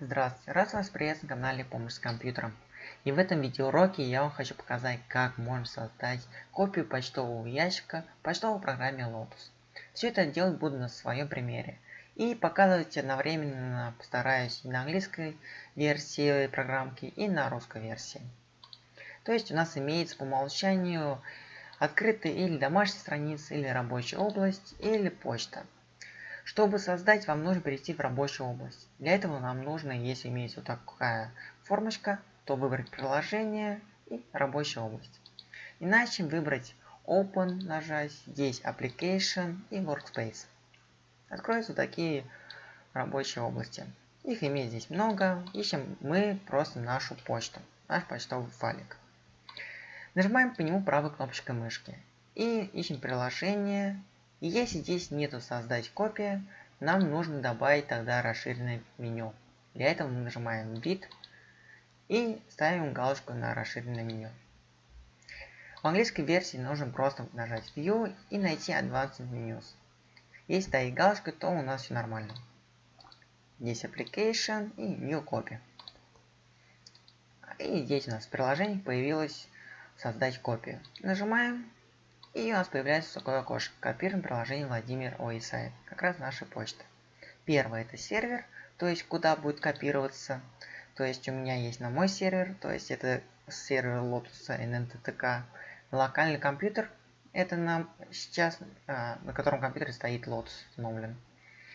Здравствуйте, рад вас приветствовать на канале Помощь с компьютером. И в этом видеоуроке я вам хочу показать, как можно создать копию почтового ящика в почтовой программе Lotus. Все это делать буду на своем примере. И показывать одновременно постараюсь на английской версии программки и на русской версии. То есть у нас имеется по умолчанию открытая или домашняя страница, или рабочая область, или почта. Чтобы создать, вам нужно перейти в рабочую область. Для этого нам нужно, если имеется вот такая формочка, то выбрать приложение и рабочая область. Иначе выбрать Open, нажать, здесь Application и Workspace. Откроются такие рабочие области. Их имеет здесь много. Ищем мы просто нашу почту, наш почтовый файлик. Нажимаем по нему правой кнопочкой мышки и ищем приложение и если здесь нету создать копия, нам нужно добавить тогда расширенное меню. Для этого мы нажимаем вид и ставим галочку на расширенное меню. В английской версии нужно просто нажать View и найти Advanced Menus. Если стоит галочка, то у нас все нормально. Здесь Application и New Copy. И здесь у нас в приложении появилось создать копию. Нажимаем и у нас появляется такое окошко. Копируем приложение Владимир Оисаев. Как раз наша почта. Первое это сервер, то есть куда будет копироваться. То есть у меня есть на мой сервер, то есть это сервер Lotus NNTTK. Локальный компьютер, это нам сейчас, а, на котором компьютере стоит Lotus установлен.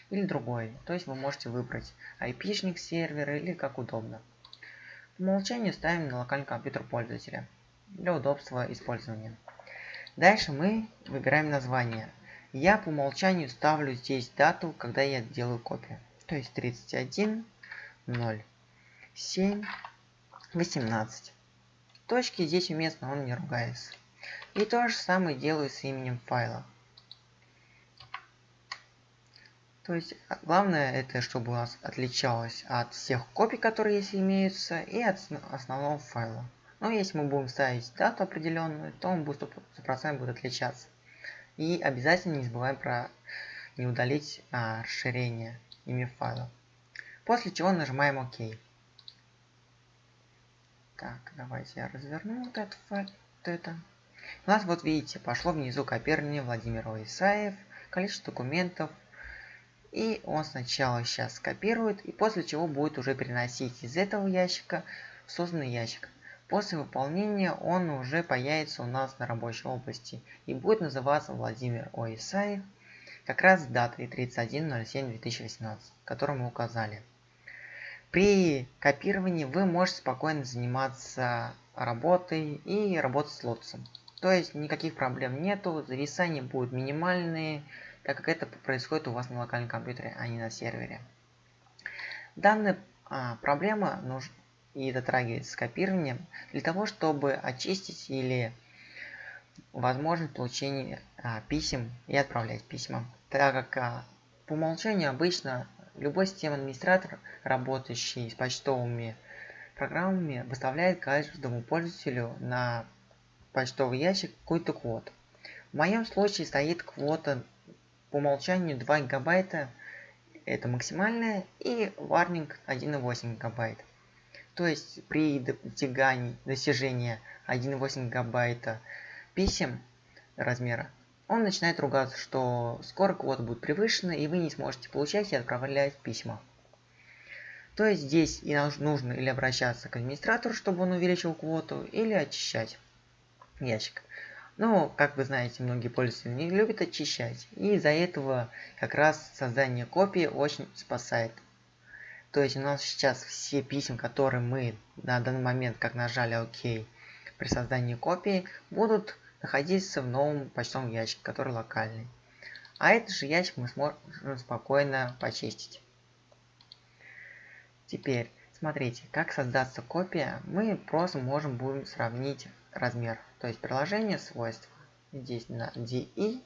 Или другой, то есть вы можете выбрать IP-шник сервера или как удобно. По умолчанию ставим на локальный компьютер пользователя для удобства использования. Дальше мы выбираем название. Я по умолчанию ставлю здесь дату, когда я делаю копию. То есть 31, 0, 7, 18. Точки здесь уместно, он не ругается. И то же самое делаю с именем файла. То есть а, главное это, чтобы у нас отличалось от всех копий, которые здесь имеются, и от основного файла. Но если мы будем ставить дату определенную, то он будет 100% будет отличаться. И обязательно не забываем про не удалить а, расширение имя файла. После чего нажимаем ОК. Так, давайте я разверну вот этот файл. Вот это. У нас вот видите, пошло внизу копирование Владимир Исаев, количество документов. И он сначала сейчас скопирует, и после чего будет уже переносить из этого ящика в созданный ящик. После выполнения он уже появится у нас на рабочей области и будет называться Владимир Оисаев, как раз с датой 31.07.2018, которую мы указали. При копировании вы можете спокойно заниматься работой и работать с лотосом. То есть никаких проблем нету, зависания будут минимальные, так как это происходит у вас на локальном компьютере, а не на сервере. Данная а, проблема нужна и дотрагивается с копированием для того, чтобы очистить или возможность получения а, писем и отправлять письма. Так как а, по умолчанию обычно любой системный администратор, работающий с почтовыми программами, выставляет каждому пользователю на почтовый ящик какой-то квот. В моем случае стоит квота по умолчанию 2 гигабайта, это максимальная, и варнинг 1,8 гигабайт. То есть при достигании достижения 1,8 гигабайта писем размера, он начинает ругаться, что скоро квота будет превышена, и вы не сможете получать и отправлять письма. То есть здесь и нужно или обращаться к администратору, чтобы он увеличил квоту, или очищать ящик. Но, как вы знаете, многие пользователи не любят очищать, и из-за этого как раз создание копии очень спасает. То есть у нас сейчас все письма, которые мы на данный момент, как нажали ОК при создании копии, будут находиться в новом почтовом ящике, который локальный. А этот же ящик мы сможем спокойно почистить. Теперь, смотрите, как создаться копия, мы просто можем будем сравнить размер. То есть приложение свойства. Здесь на DI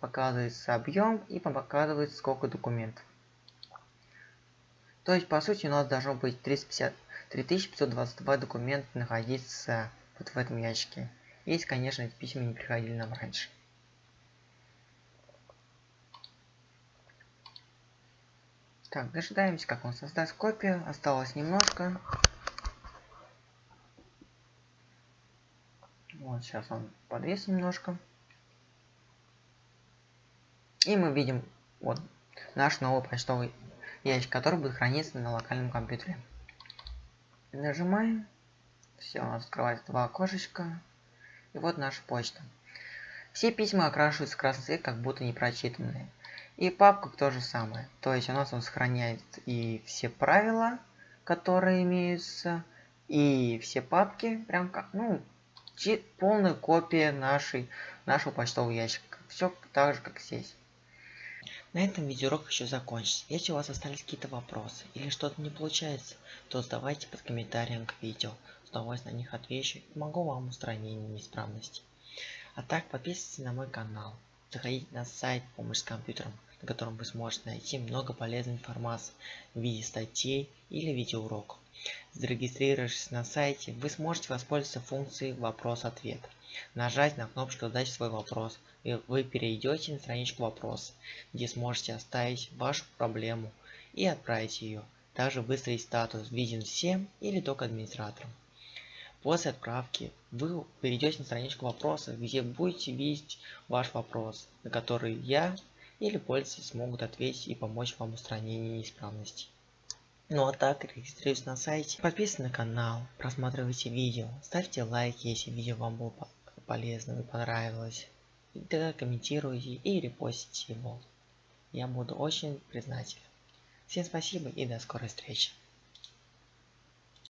показывается объем и показывает сколько документов. То есть, по сути, у нас должно быть 350, 3522 документа находиться вот в этом ящике. Если, конечно, эти письма не приходили нам раньше. Так, дожидаемся, как он создаст копию. Осталось немножко. Вот сейчас он подвес немножко. И мы видим вот наш новый почтовый ящик, который будет храниться на локальном компьютере. Нажимаем. Все, открывается два окошечка. И вот наша почта. Все письма окрашиваются в красный как будто не прочитанные. И папка то же самое. То есть у нас он сохраняет и все правила, которые имеются, и все папки, прям как, ну, полная копия нашей, нашего почтового ящика. Все так же, как здесь. На этом видеоурок еще закончится. Если у вас остались какие-то вопросы или что-то не получается, то задавайте под комментарием к видео. С удовольствием на них отвечу и помогу вам устранить неисправности. А так подписывайтесь на мой канал. Заходите на сайт «Помощь с компьютером», на котором вы сможете найти много полезной информации в виде статей или видеоуроков. Зарегистрировавшись на сайте, вы сможете воспользоваться функцией «Вопрос-ответ». Нажать на кнопочку «Задать свой вопрос», и вы перейдете на страничку «Вопрос», где сможете оставить вашу проблему и отправить ее. Также выставить статус «Виден всем» или только администраторам. После отправки вы перейдете на страничку вопроса, где будете видеть ваш вопрос, на который я или пользователи смогут ответить и помочь вам в устранении неисправностей. Ну а так, регистрируйтесь на сайте, подписывайтесь на канал, просматривайте видео, ставьте лайки, если видео вам было полезно и понравилось. Тогда комментируйте и репостите его. Я буду очень признателен. Всем спасибо и до скорой встречи.